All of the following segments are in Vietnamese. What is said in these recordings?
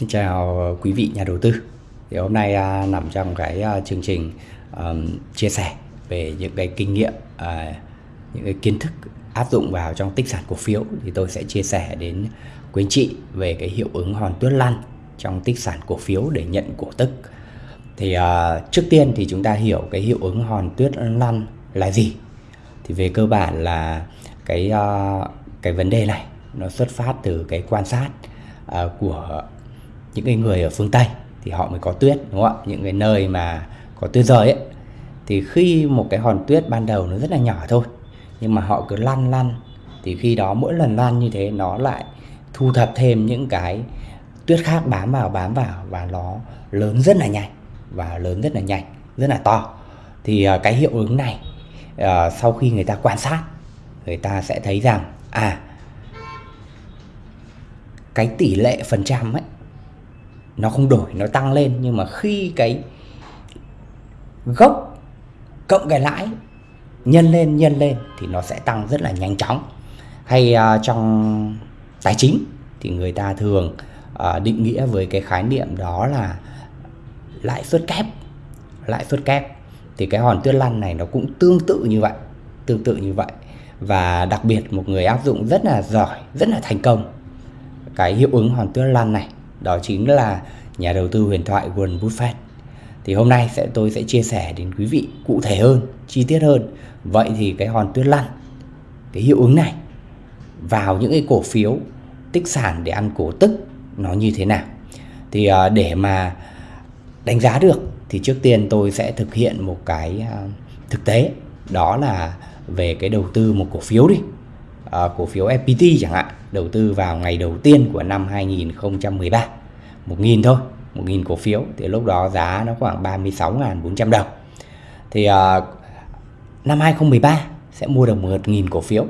Xin chào ờ, quý vị nhà đầu tư. Thì hôm nay à, nằm trong cái à, chương trình à, chia sẻ về những cái kinh nghiệm, à, những cái kiến thức áp dụng vào trong tích sản cổ phiếu thì tôi sẽ chia sẻ đến quý anh chị về cái hiệu ứng hòn tuyết lăn trong tích sản cổ phiếu để nhận cổ tức. Thì à, trước tiên thì chúng ta hiểu cái hiệu ứng hòn tuyết lăn là gì. Thì về cơ bản là cái à, cái vấn đề này nó xuất phát từ cái quan sát à, của những cái người ở phương Tây thì họ mới có tuyết, đúng không ạ? Những cái nơi mà có tuyết rơi ấy. Thì khi một cái hòn tuyết ban đầu nó rất là nhỏ thôi, nhưng mà họ cứ lăn lăn. Thì khi đó mỗi lần lăn như thế, nó lại thu thập thêm những cái tuyết khác bám vào bám vào và nó lớn rất là nhanh, và lớn rất là nhanh, rất là to. Thì à, cái hiệu ứng này à, sau khi người ta quan sát, người ta sẽ thấy rằng à cái tỷ lệ phần trăm ấy nó không đổi nó tăng lên. Nhưng mà khi cái gốc cộng cái lãi nhân lên nhân lên thì nó sẽ tăng rất là nhanh chóng. Hay uh, trong tài chính thì người ta thường uh, định nghĩa với cái khái niệm đó là lãi suất kép. Lãi suất kép. Thì cái hòn tuyết lăn này nó cũng tương tự như vậy tương tự như vậy. Và đặc biệt một người áp dụng rất là giỏi rất là thành công cái hiệu ứng hòn tuyết lăn này đó chính là nhà đầu tư huyền thoại Warren Buffett. Thì hôm nay sẽ tôi sẽ chia sẻ đến quý vị cụ thể hơn, chi tiết hơn. Vậy thì cái hòn tuyết lăn, cái hiệu ứng này vào những cái cổ phiếu tích sản để ăn cổ tức nó như thế nào? Thì à, để mà đánh giá được thì trước tiên tôi sẽ thực hiện một cái à, thực tế đó là về cái đầu tư một cổ phiếu đi. À, cổ phiếu FPT chẳng hạn, đầu tư vào ngày đầu tiên của năm 2013 1.000 thôi 1.000 cổ phiếu thì lúc đó giá nó khoảng 36.400 đồng. Thì uh, năm 2013 sẽ mua được 1.000 cổ phiếu.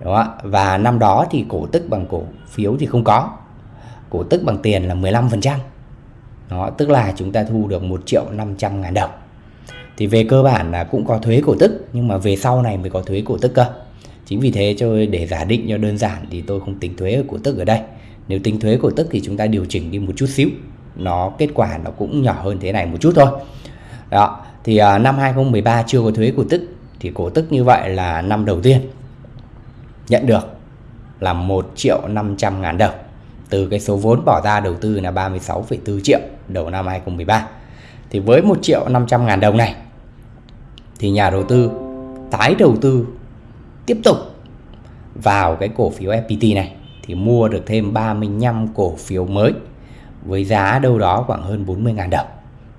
Đúng không? và năm đó thì cổ tức bằng cổ phiếu thì không có. Cổ tức bằng tiền là 15% đó, tức là chúng ta thu được 1 triệu 500 ngàn đồng. Thì về cơ bản là cũng có thuế cổ tức nhưng mà về sau này mới có thuế cổ tức cơ chính vì thế cho để giả định cho đơn giản thì tôi không tính thuế cổ tức ở đây. Nếu tính thuế cổ tức thì chúng ta điều chỉnh đi một chút xíu. Nó kết quả nó cũng nhỏ hơn thế này một chút thôi. Đó thì uh, năm 2013 chưa có thuế cổ tức thì cổ tức như vậy là năm đầu tiên nhận được là 1 triệu 500 ngàn đồng. Từ cái số vốn bỏ ra đầu tư là 36,4 triệu đầu năm 2013 thì với 1 triệu 500 ngàn đồng này thì nhà đầu tư tái đầu tư tiếp tục vào cái cổ phiếu FPT này, thì mua được thêm 35 cổ phiếu mới với giá đâu đó khoảng hơn 40.000 đồng.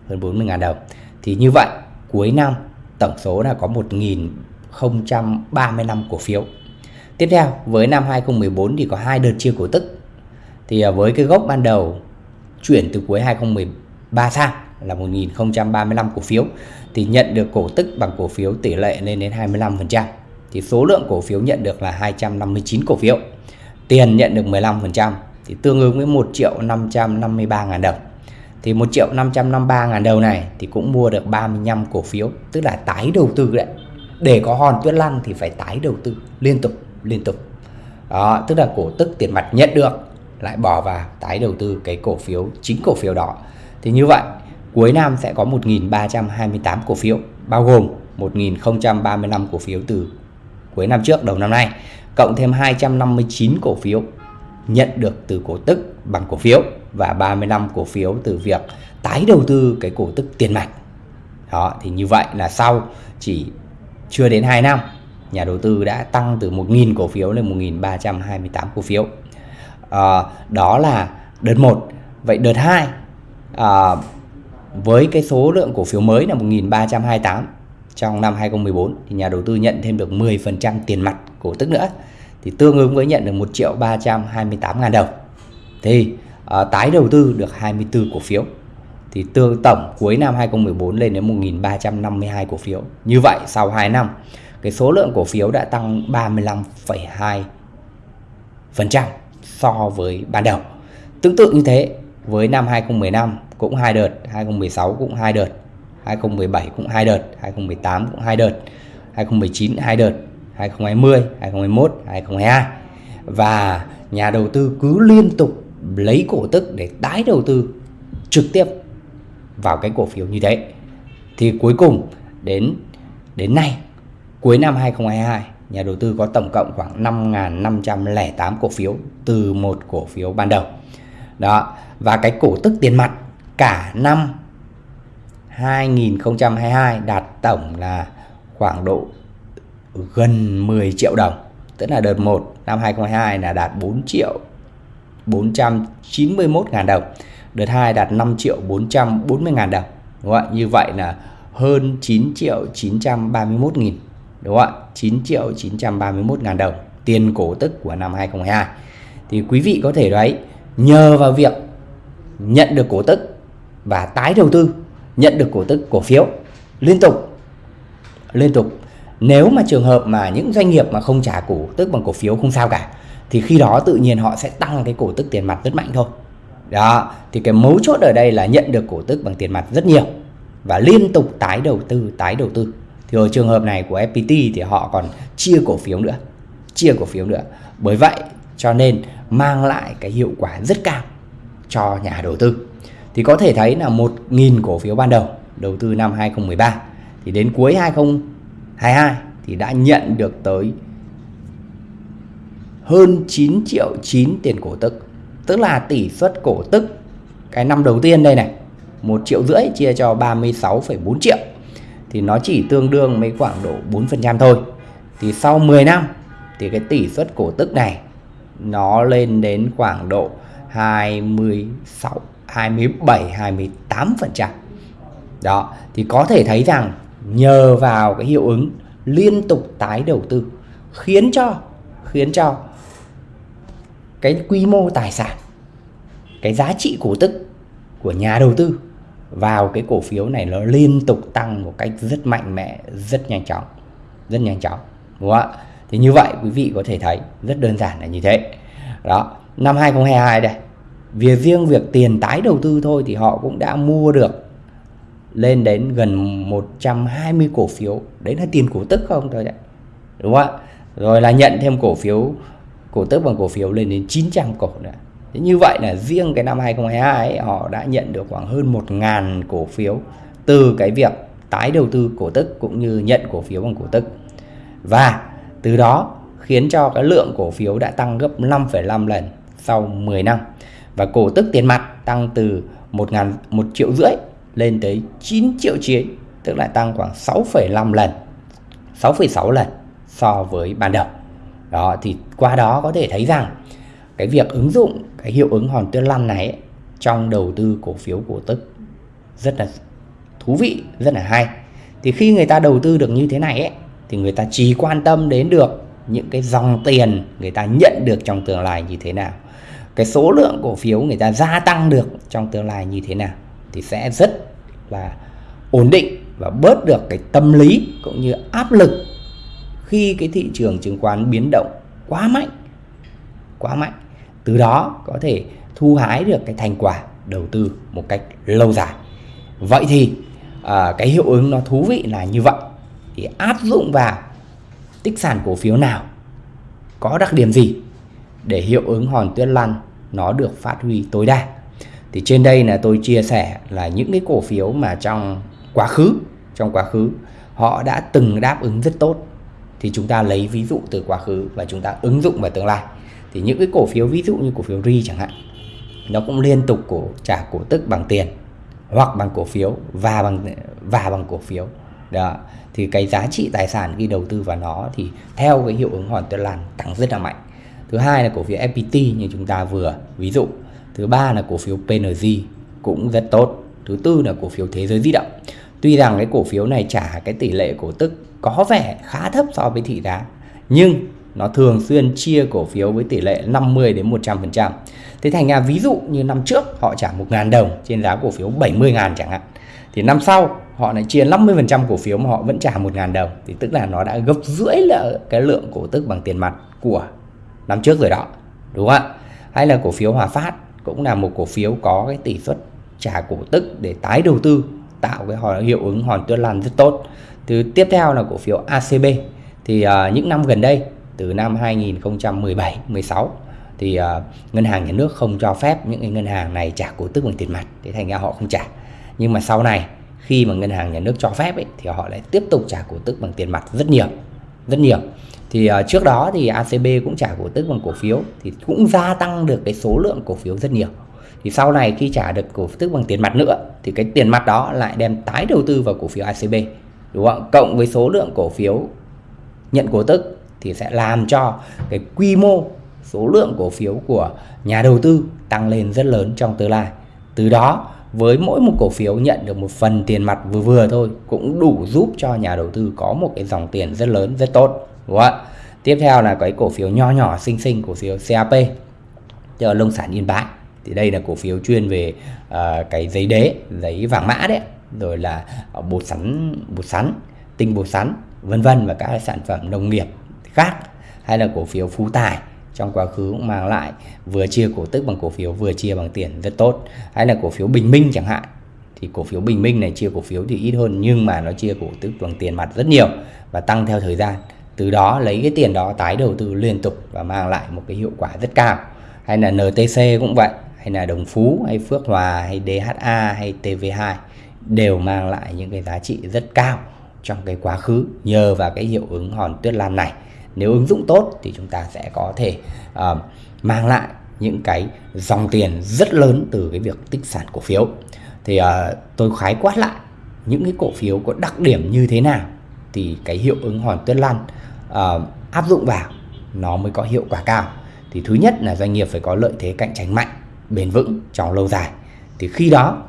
Hơn 40.000 đồng. Thì như vậy, cuối năm tổng số là có 1.035 cổ phiếu. Tiếp theo, với năm 2014 thì có hai đợt chia cổ tức. Thì à, với cái gốc ban đầu chuyển từ cuối 2013 sang là 1.035 cổ phiếu, thì nhận được cổ tức bằng cổ phiếu tỷ lệ lên đến 25%. Thì số lượng cổ phiếu nhận được là 259 cổ phiếu. Tiền nhận được 15% thì tương ứng với 1 triệu 553 ngàn đồng. Thì 1 triệu 553 ngàn đồng này thì cũng mua được 35 cổ phiếu, tức là tái đầu tư đấy. Để có hòn tuyết lăn thì phải tái đầu tư liên tục liên tục. Đó, tức là cổ tức tiền mặt nhận được, lại bỏ vào tái đầu tư cái cổ phiếu, chính cổ phiếu đó. Thì như vậy, cuối năm sẽ có 1.328 cổ phiếu, bao gồm 1.035 cổ phiếu từ cuối năm trước đầu năm nay cộng thêm 259 cổ phiếu nhận được từ cổ tức bằng cổ phiếu và 35 cổ phiếu từ việc tái đầu tư cái cổ tức tiền mặt. Đó, thì như vậy là sau chỉ chưa đến 2 năm, nhà đầu tư đã tăng từ 1.000 cổ phiếu lên 1.328 cổ phiếu. À, đó là đợt 1. Vậy đợt 2 à, ờ, với cái số lượng cổ phiếu mới là 1.328 trong năm 2014 thì nhà đầu tư nhận thêm được 10% tiền mặt cổ tức nữa thì tương ứng với nhận được 1 triệu 328 ngàn đồng. Thì à, tái đầu tư được 24 cổ phiếu thì tương tổng cuối năm 2014 lên đến 1.352 cổ phiếu. Như vậy sau 2 năm cái số lượng cổ phiếu đã tăng 35,2% so với ban đầu. Tương tự như thế với năm 2015 cũng hai đợt 2016 cũng hai đợt. 2017 cũng hai đợt 2018 cũng hai đợt 2019 hai đợt 2020 2021 2022 và nhà đầu tư cứ liên tục lấy cổ tức để tái đầu tư trực tiếp vào cái cổ phiếu như thế. Thì cuối cùng đến đến nay, cuối năm 2022 nhà đầu tư có tổng cộng khoảng 5.508 cổ phiếu từ một cổ phiếu ban đầu. Đó, và cái cổ tức tiền mặt cả năm 2022 đạt tổng là khoảng độ gần 10 triệu đồng, tức là đợt 1 năm 2022 là đạt 4 triệu 491 ngàn đồng, đợt 2 đạt 5 triệu 440 ngàn đồng, đúng không như vậy là hơn 9 triệu 931 nghìn, đúng không ạ? 9 triệu 931 ngàn đồng tiền cổ tức của năm 2022 thì quý vị có thể đấy, nhờ vào việc nhận được cổ tức và tái đầu tư nhận được cổ tức, cổ phiếu. Liên tục liên tục. Nếu mà trường hợp mà những doanh nghiệp mà không trả cổ tức bằng cổ phiếu không sao cả, thì khi đó tự nhiên họ sẽ tăng cái cổ tức tiền mặt rất mạnh thôi. Đó, thì cái mấu chốt ở đây là nhận được cổ tức bằng tiền mặt rất nhiều và liên tục tái đầu tư, tái đầu tư. Thì ở trường hợp này của FPT thì họ còn chia cổ phiếu nữa, chia cổ phiếu nữa. Bởi vậy cho nên mang lại cái hiệu quả rất cao cho nhà đầu tư thì có thể thấy là 1.000 cổ phiếu ban đầu đầu tư năm 2013 thì đến cuối 2022 thì đã nhận được tới hơn 9 triệu 9 tiền cổ tức. Tức là tỷ suất cổ tức cái năm đầu tiên đây này 1 triệu rưỡi chia cho 36,4 triệu. Thì nó chỉ tương đương mấy khoảng độ 4% thôi. Thì sau 10 năm thì cái tỷ suất cổ tức này nó lên đến khoảng độ 26 27 28%. Đó, thì có thể thấy rằng nhờ vào cái hiệu ứng liên tục tái đầu tư khiến cho khiến cho cái quy mô tài sản cái giá trị cổ tức của nhà đầu tư vào cái cổ phiếu này nó liên tục tăng một cách rất mạnh mẽ rất nhanh chóng rất nhanh chóng đúng không ạ thì như vậy quý vị có thể thấy rất đơn giản là như thế đó năm 2022 đây vì riêng việc tiền tái đầu tư thôi thì họ cũng đã mua được lên đến gần 120 cổ phiếu đấy là tiền cổ tức không thôi đấy đúng không ạ rồi là nhận thêm cổ phiếu cổ tức bằng cổ phiếu lên đến 900 cổ nữa Thế như vậy là riêng cái năm 2022 ấy, họ đã nhận được khoảng hơn 1.000 cổ phiếu từ cái việc tái đầu tư cổ tức cũng như nhận cổ phiếu bằng cổ tức. Và từ đó khiến cho cái lượng cổ phiếu đã tăng gấp 5,5 lần sau 10 năm. Và cổ tức tiền mặt tăng từ 1, 000, 1 triệu rưỡi lên tới 9 triệu chiến, tức là tăng khoảng 6,5 lần, 6,6 lần so với ban đầu. Đó thì qua đó có thể thấy rằng cái việc ứng dụng cái hiệu ứng hòn tuyết lăn này ấy, trong đầu tư cổ phiếu cổ tức rất là thú vị rất là hay thì khi người ta đầu tư được như thế này ấy thì người ta chỉ quan tâm đến được những cái dòng tiền người ta nhận được trong tương lai như thế nào cái số lượng cổ phiếu người ta gia tăng được trong tương lai như thế nào thì sẽ rất là ổn định và bớt được cái tâm lý cũng như áp lực khi cái thị trường chứng khoán biến động quá mạnh quá mạnh. Từ đó có thể thu hái được cái thành quả đầu tư một cách lâu dài. Vậy thì à, cái hiệu ứng nó thú vị là như vậy. Thì áp dụng vào tích sản cổ phiếu nào có đặc điểm gì? Để hiệu ứng hòn tuyết lăn, nó được phát huy tối đa. Thì trên đây là tôi chia sẻ là những cái cổ phiếu mà trong quá khứ, trong quá khứ, họ đã từng đáp ứng rất tốt. Thì chúng ta lấy ví dụ từ quá khứ và chúng ta ứng dụng vào tương lai. Thì những cái cổ phiếu ví dụ như cổ phiếu ri chẳng hạn, nó cũng liên tục cổ, trả cổ tức bằng tiền, hoặc bằng cổ phiếu, và bằng và bằng cổ phiếu. Đó, thì cái giá trị tài sản khi đầu tư vào nó thì theo cái hiệu ứng hòn tuyết lan tăng rất là mạnh thứ hai là cổ phiếu FPT như chúng ta vừa ví dụ thứ ba là cổ phiếu PNG cũng rất tốt thứ tư là cổ phiếu thế giới di động tuy rằng cái cổ phiếu này trả cái tỷ lệ cổ tức có vẻ khá thấp so với thị giá, nhưng nó thường xuyên chia cổ phiếu với tỷ lệ 50 đến 100%. Thế thành ra ví dụ như năm trước họ trả 1.000 đồng trên giá cổ phiếu 70.000 chẳng hạn. Thì năm sau họ lại chia 50% cổ phiếu mà họ vẫn trả 1.000 đồng. Thì tức là nó đã gấp rưỡi là cái lượng cổ tức bằng tiền mặt của năm trước rồi đó. Đúng không ạ? Hay là cổ phiếu Hòa Phát cũng là một cổ phiếu có cái tỷ suất trả cổ tức để tái đầu tư tạo cái hiệu ứng hòn tuyết lan rất tốt. Thứ tiếp theo là cổ phiếu ACB thì uh, những năm gần đây từ năm 2017 16 thì uh, ngân hàng nhà nước không cho phép những cái ngân hàng này trả cổ tức bằng tiền mặt thế thành ra họ không trả nhưng mà sau này khi mà ngân hàng nhà nước cho phép ấy, thì họ lại tiếp tục trả cổ tức bằng tiền mặt rất nhiều rất nhiều thì uh, trước đó thì ACB cũng trả cổ tức bằng cổ phiếu thì cũng gia tăng được cái số lượng cổ phiếu rất nhiều. Thì sau này khi trả được cổ tức bằng tiền mặt nữa thì cái tiền mặt đó lại đem tái đầu tư vào cổ phiếu ACB đúng không cộng với số lượng cổ phiếu nhận cổ tức thì sẽ làm cho cái quy mô số lượng cổ phiếu của nhà đầu tư tăng lên rất lớn trong tương lai. Từ đó với mỗi một cổ phiếu nhận được một phần tiền mặt vừa vừa thôi cũng đủ giúp cho nhà đầu tư có một cái dòng tiền rất lớn rất tốt đúng không ạ? Tiếp theo là cái cổ phiếu nho nhỏ xinh xinh cổ phiếu CAP cho nông sản Yên Bái thì đây là cổ phiếu chuyên về uh, cái giấy đế giấy vàng mã đấy. Rồi là à, bột sắn bột sắn tinh bột sắn vân vân và các sản phẩm nông nghiệp khác. Hay là cổ phiếu phú tài. Trong quá khứ cũng mang lại vừa chia cổ tức bằng cổ phiếu vừa chia bằng tiền rất tốt. Hay là cổ phiếu bình minh chẳng hạn. Thì cổ phiếu bình minh này chia cổ phiếu thì ít hơn nhưng mà nó chia cổ tức bằng tiền mặt rất nhiều và tăng theo thời gian từ đó lấy cái tiền đó tái đầu tư liên tục và mang lại một cái hiệu quả rất cao. Hay là NTC cũng vậy hay là Đồng Phú hay Phước Hòa hay DHA hay TV2 đều mang lại những cái giá trị rất cao trong cái quá khứ nhờ vào cái hiệu ứng hòn tuyết lan này. Nếu ứng dụng tốt thì chúng ta sẽ có thể uh, mang lại những cái dòng tiền rất lớn từ cái việc tích sản cổ phiếu. Thì uh, tôi khái quát lại những cái cổ phiếu có đặc điểm như thế nào thì cái hiệu ứng hòn tuyết lan uh, áp dụng vào nó mới có hiệu quả cao. Thì thứ nhất là doanh nghiệp phải có lợi thế cạnh tranh mạnh bền vững trong lâu dài. Thì khi đó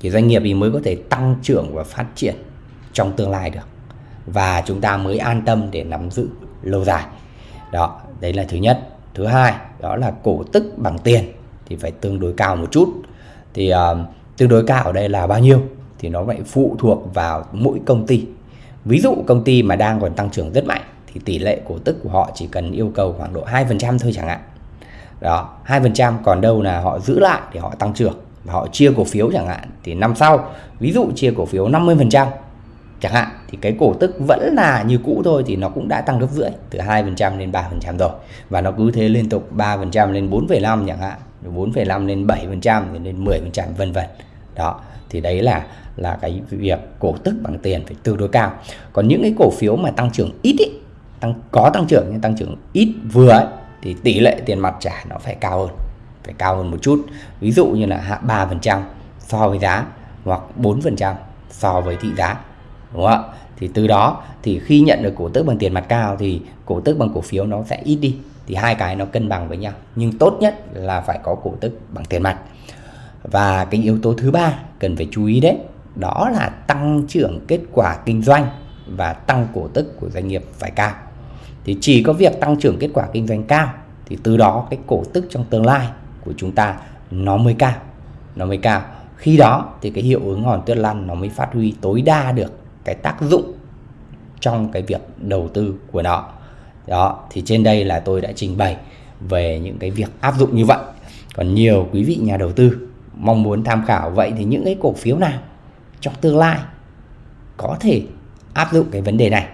thì doanh nghiệp thì mới có thể tăng trưởng và phát triển trong tương lai được. Và chúng ta mới an tâm để nắm giữ lâu dài. Đó đấy là thứ nhất. Thứ hai đó là cổ tức bằng tiền thì phải tương đối cao một chút. Thì uh, tương đối cao ở đây là bao nhiêu thì nó phải phụ thuộc vào mỗi công ty ví dụ công ty mà đang còn tăng trưởng rất mạnh thì tỷ lệ cổ tức của họ chỉ cần yêu cầu khoảng độ 2% thôi chẳng hạn. Đó 2% còn đâu là họ giữ lại để họ tăng trưởng và họ chia cổ phiếu chẳng hạn thì năm sau ví dụ chia cổ phiếu 50% chẳng hạn thì cái cổ tức vẫn là như cũ thôi thì nó cũng đã tăng gấp rưỡi từ 2% lên 3% rồi. Và nó cứ thế liên tục 3% lên 4,5 chẳng hạn 4,5 lên 7% lên 10% vân vân. Đó thì đấy là là cái việc cổ tức bằng tiền phải tương đối cao. Còn những cái cổ phiếu mà tăng trưởng ít ý, tăng có tăng trưởng nhưng tăng trưởng ít vừa ấy, thì tỷ lệ tiền mặt trả nó phải cao hơn phải cao hơn một chút. Ví dụ như là hạ 3% so với giá hoặc 4% so với thị giá đúng không ạ? Thì từ đó thì khi nhận được cổ tức bằng tiền mặt cao thì cổ tức bằng cổ phiếu nó sẽ ít đi thì hai cái nó cân bằng với nhau. Nhưng tốt nhất là phải có cổ tức bằng tiền mặt. Và cái yếu tố thứ ba cần phải chú ý đấy đó là tăng trưởng kết quả kinh doanh và tăng cổ tức của doanh nghiệp phải cao. Thì chỉ có việc tăng trưởng kết quả kinh doanh cao, thì từ đó cái cổ tức trong tương lai của chúng ta nó mới cao. Nó mới cao. Khi đó thì cái hiệu ứng hòn tuyết lăn nó mới phát huy tối đa được cái tác dụng trong cái việc đầu tư của nó. Đó, thì trên đây là tôi đã trình bày về những cái việc áp dụng như vậy. Còn nhiều quý vị nhà đầu tư mong muốn tham khảo, vậy thì những cái cổ phiếu nào trong tương lai có thể áp dụng cái vấn đề này.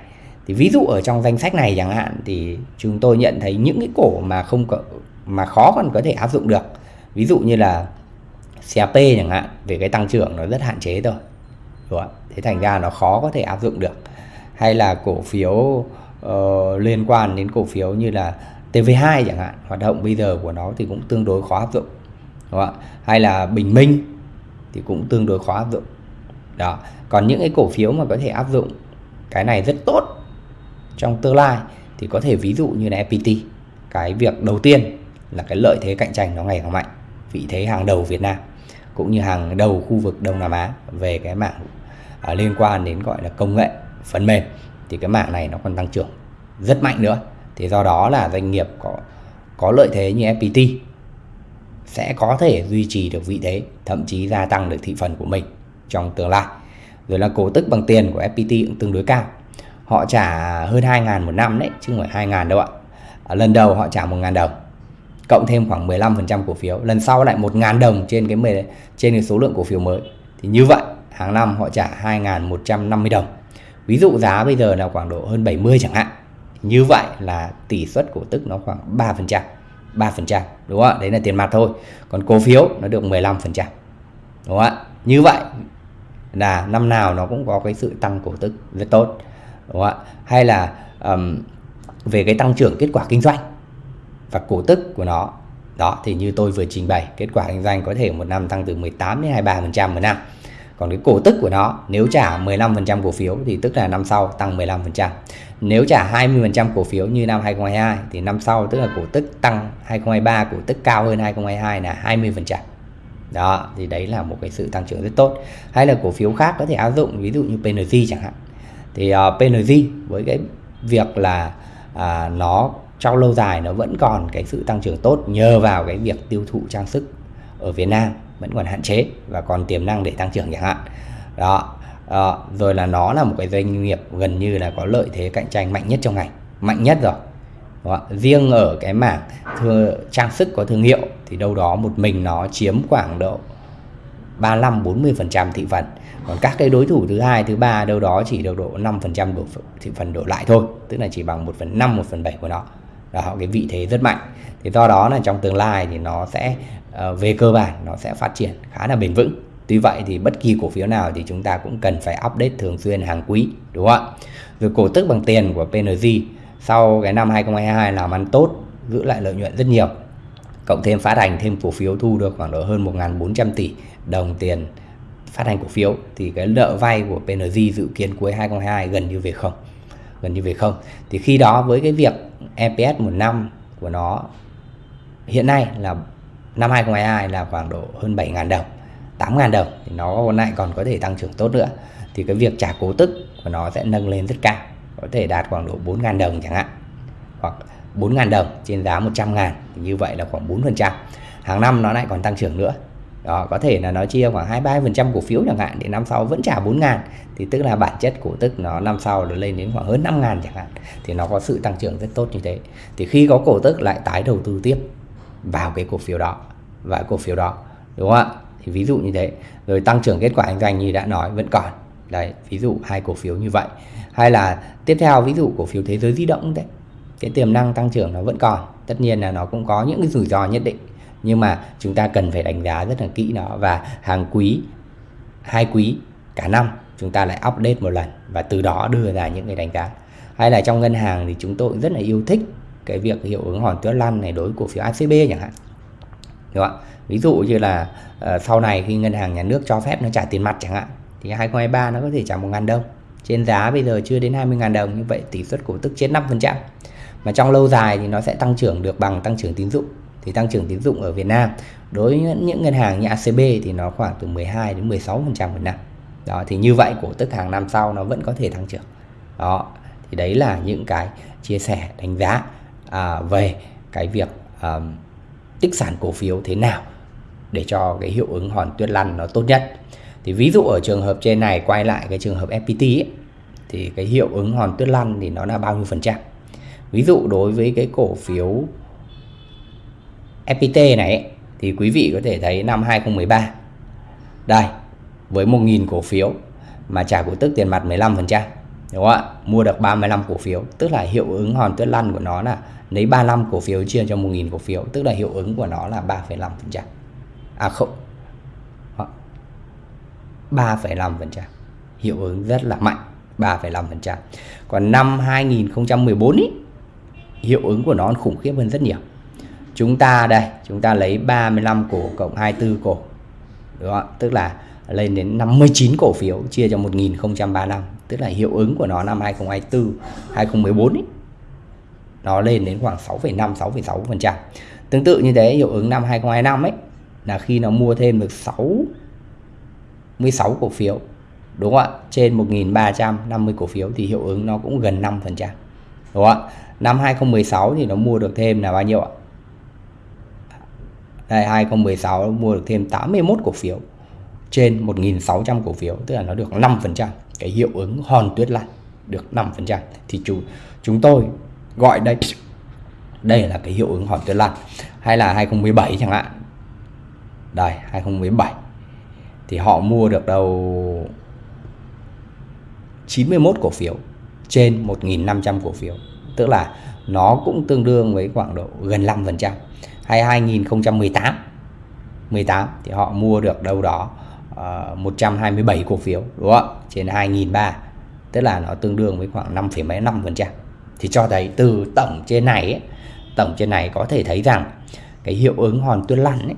Thì ví dụ ở trong danh sách này chẳng hạn thì chúng tôi nhận thấy những cái cổ mà không có mà khó còn có thể áp dụng được. Ví dụ như là CAP chẳng hạn về cái tăng trưởng nó rất hạn chế thôi đúng không? thế thành ra nó khó có thể áp dụng được. Hay là cổ phiếu uh, liên quan đến cổ phiếu như là TV2 chẳng hạn hoạt động bây giờ của nó thì cũng tương đối khó áp dụng. Đúng không? hay là Bình Minh thì cũng tương đối khó áp dụng đó. Còn những cái cổ phiếu mà có thể áp dụng cái này rất tốt trong tương lai thì có thể ví dụ như là FPT cái việc đầu tiên là cái lợi thế cạnh tranh nó ngày càng mạnh vị thế hàng đầu Việt Nam cũng như hàng đầu khu vực Đông Nam Á về cái mảng à, liên quan đến gọi là công nghệ phần mềm thì cái mảng này nó còn tăng trưởng rất mạnh nữa. Thì do đó là doanh nghiệp có có lợi thế như FPT sẽ có thể duy trì được vị thế thậm chí gia tăng được thị phần của mình trong tương lai. Rồi là cổ tức bằng tiền của FPT cũng tương đối cao. Họ trả hơn 2.000 một năm đấy chứ không phải 2.000 đâu ạ. À, lần đầu họ trả 1.000 đồng cộng thêm khoảng 15% cổ phiếu. Lần sau lại 1.000 đồng trên cái 10, trên cái số lượng cổ phiếu mới. Thì như vậy hàng năm họ trả 2.150 đồng. Ví dụ giá bây giờ là khoảng độ hơn 70 chẳng hạn. Như vậy là tỷ suất cổ tức nó khoảng 3% 3% đúng không ạ? Đấy là tiền mặt thôi. Còn cổ phiếu nó được 15% đúng không ạ? Như vậy là năm nào nó cũng có cái sự tăng cổ tức rất tốt đúng không ạ? Hay là um, về cái tăng trưởng kết quả kinh doanh và cổ tức của nó đó thì như tôi vừa trình bày kết quả kinh doanh có thể một năm tăng từ 18 đến 23% một năm. Còn cái cổ tức của nó nếu trả 15% cổ phiếu thì tức là năm sau tăng 15% nếu trả 20% cổ phiếu như năm 2022 thì năm sau tức là cổ tức tăng 2023 cổ tức cao hơn 2022 là 20% đó thì đấy là một cái sự tăng trưởng rất tốt. Hay là cổ phiếu khác có thể áp dụng ví dụ như PNG chẳng hạn. Thì ờ, uh, PNG với cái việc là uh, nó trong lâu dài nó vẫn còn cái sự tăng trưởng tốt nhờ vào cái việc tiêu thụ trang sức ở Việt Nam vẫn còn hạn chế và còn tiềm năng để tăng trưởng chẳng hạn. Đó uh, rồi là nó là một cái doanh nghiệp gần như là có lợi thế cạnh tranh mạnh nhất trong ngành mạnh nhất rồi đó. riêng ở cái mảng thừa, trang sức có thương hiệu thì đâu đó một mình nó chiếm khoảng độ 35 40% thị phần. Còn các cái đối thủ thứ hai thứ ba đâu đó chỉ đâu độ 5% độ thị phần đổ lại thôi tức là chỉ bằng 1 phần 5 1 phần 7 của nó. Đó cái vị thế rất mạnh. Thì do đó là trong tương lai thì nó sẽ ờ, về cơ bản nó sẽ phát triển khá là bền vững. Tuy vậy thì bất kỳ cổ phiếu nào thì chúng ta cũng cần phải update thường xuyên hàng quý đúng không ạ? Rồi cổ tức bằng tiền của PNG sau cái năm 2022 làm ăn tốt, giữ lại lợi nhuận rất nhiều, cộng thêm phát hành thêm cổ phiếu thu được khoảng độ hơn 1.400 tỷ đồng tiền phát hành cổ phiếu, thì cái nợ vay của PNG dự kiến cuối 2022 gần như về không, gần như về không. Thì khi đó với cái việc EPS một năm của nó, hiện nay là năm 2022 là khoảng độ hơn 7.000 đồng 8.000 đồng thì nó lại còn có thể tăng trưởng tốt nữa. Thì cái việc trả cố tức của nó sẽ nâng lên rất cao có thể đạt khoảng độ 4.000 đồng chẳng hạn. Hoặc 4.000 đồng trên giá 100.000 thì như vậy là khoảng 4% hàng năm nó lại còn tăng trưởng nữa. Đó, có thể là nó chia khoảng 23% cổ phiếu chẳng hạn thì năm sau vẫn trả 4 ngàn. Thì tức là bản chất cổ tức nó năm sau nó lên đến khoảng hơn 5 ngàn chẳng hạn. Thì nó có sự tăng trưởng rất tốt như thế. Thì khi có cổ tức lại tái đầu tư tiếp vào cái cổ phiếu đó và cổ phiếu đó, đúng không ạ? Thì ví dụ như thế. Rồi tăng trưởng kết quả kinh doanh như đã nói vẫn còn. Đấy, ví dụ hai cổ phiếu như vậy hay là tiếp theo ví dụ cổ phiếu thế giới di động đấy cái tiềm năng tăng trưởng nó vẫn còn. Tất nhiên là nó cũng có những cái rủi ro nhất định. Nhưng mà chúng ta cần phải đánh giá rất là kỹ nó. Và hàng quý hai quý cả năm chúng ta lại update một lần và từ đó đưa ra những cái đánh giá. Hay là trong ngân hàng thì chúng tôi rất là yêu thích cái việc hiệu ứng hòn tuyết lăn này đối với cổ phiếu ACB chẳng hạn. Đúng không ví dụ như là uh, sau này khi ngân hàng nhà nước cho phép nó trả tiền mặt chẳng hạn thì 2023 nó có thể trả một ngàn đồng trên giá bây giờ chưa đến 20 ngàn đồng như vậy tỷ suất cổ tức trên 5% mà trong lâu dài thì nó sẽ tăng trưởng được bằng tăng trưởng tín dụng. Thì tăng trưởng tín dụng ở Việt Nam đối với những ngân hàng như ACB thì nó khoảng từ 12 đến 16% một năm. Đó thì như vậy cổ tức hàng năm sau nó vẫn có thể tăng trưởng. Đó thì đấy là những cái chia sẻ đánh giá à, về cái việc à, tích sản cổ phiếu thế nào để cho cái hiệu ứng hòn tuyết lăn nó tốt nhất thì ví dụ ở trường hợp trên này quay lại cái trường hợp FPT ấy, thì cái hiệu ứng hòn tuyết lăn thì nó là bao nhiêu phần trăm? Ví dụ đối với cái cổ phiếu FPT này ấy, thì quý vị có thể thấy năm 2013 đây với 1.000 cổ phiếu mà trả cổ tức tiền mặt 15% đúng không ạ? Mua được 35 cổ phiếu tức là hiệu ứng hòn tuyết lăn của nó là lấy 35 cổ phiếu chia cho 1.000 cổ phiếu tức là hiệu ứng của nó là 3,5% à không 3,5% hiệu ứng rất là mạnh 3,5% còn năm 2014 ý, hiệu ứng của nó khủng khiếp hơn rất nhiều. Chúng ta đây chúng ta lấy 35 cổ cộng 24 cổ đúng không? tức là lên đến 59 cổ phiếu chia cho 1035 tức là hiệu ứng của nó năm 2024 2014 ý, nó lên đến khoảng 6,5 6,6% tương tự như thế hiệu ứng năm 2025 ấy là khi nó mua thêm được 6 16 cổ phiếu, đúng không ạ? Trên 1.350 cổ phiếu thì hiệu ứng nó cũng gần 5% đúng không ạ? Năm 2016 thì nó mua được thêm là bao nhiêu ạ? Đây 2016 nó mua được thêm 81 cổ phiếu, trên 1.600 cổ phiếu, tức là nó được 5% cái hiệu ứng hòn tuyết lăn được 5% thì chủ, chúng tôi gọi đây đây là cái hiệu ứng hòn tuyết lăn hay là 2017 chẳng hạn. Đây 2017 thì họ mua được đâu 91 cổ phiếu trên 1.500 cổ phiếu. Tức là nó cũng tương đương với khoảng độ gần 5% hay 2018 18 thì họ mua được đâu đó ờ, uh, 127 cổ phiếu đúng không? Trên 2.300 tức là nó tương đương với khoảng 5, mấy 5% thì cho thấy từ tổng trên này ấy, tổng trên này có thể thấy rằng cái hiệu ứng hòn tuyết lăn ấy,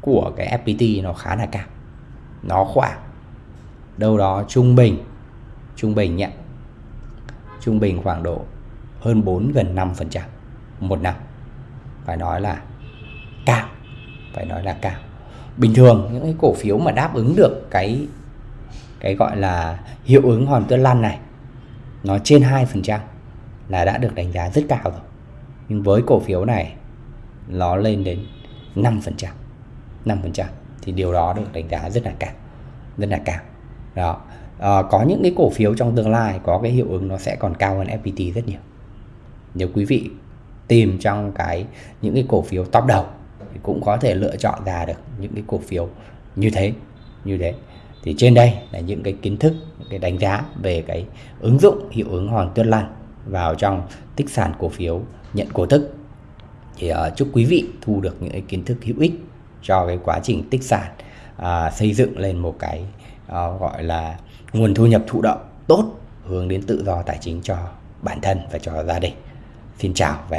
của cái FPT nó khá là cao nó khoảng đâu đó trung bình trung bình nhé. Trung bình khoảng độ hơn 4 gần 5 phần trăm một năm. Phải nói là cao, phải nói là cao. Bình thường những cái cổ phiếu mà đáp ứng được cái cái gọi là hiệu ứng hòn tuyết lăn này, nó trên 2% là đã được đánh giá rất cao rồi. Nhưng với cổ phiếu này, nó lên đến 5% 5% thì điều đó được đánh giá rất là cao rất là cao đó. À, có những cái cổ phiếu trong tương lai có cái hiệu ứng nó sẽ còn cao hơn FPT rất nhiều. Nếu quý vị tìm trong cái những cái cổ phiếu top đầu thì cũng có thể lựa chọn ra được những cái cổ phiếu như thế như thế. Thì trên đây là những cái kiến thức những cái đánh giá về cái ứng dụng hiệu ứng hòn tuyết lan vào trong tích sản cổ phiếu nhận cổ tức. Thì uh, chúc quý vị thu được những cái kiến thức hữu ích cho cái quá trình tích sản à, xây dựng lên một cái à, gọi là nguồn thu nhập thụ động tốt hướng đến tự do tài chính cho bản thân và cho gia đình. Xin chào và